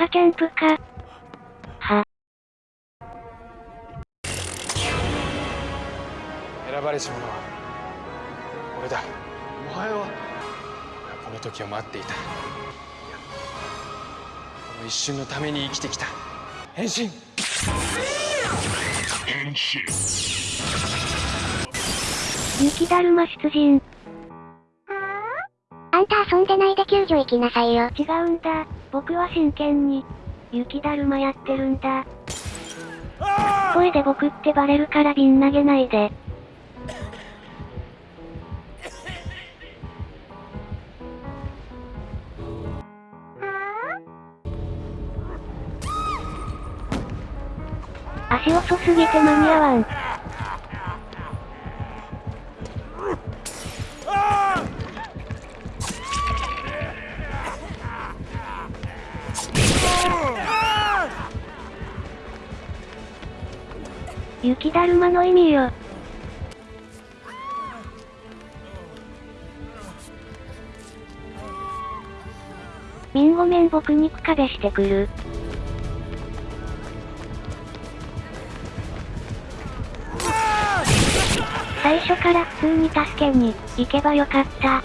カキャンプか。は。選ばれし者は俺だお前は？俺はこの時を待っていたいやこの一瞬のために生きてきた変身雪だるま出陣。あんた遊んでないで救助行きなさいよ。違うんだ。僕は真剣に、雪だるまやってるんだ。声で僕ってバレるから瓶投げないで。足遅すぎて間に合わん。雪だるまの意味よ。みんごめん僕肉壁してくる。最初から普通に助けに行けばよかった。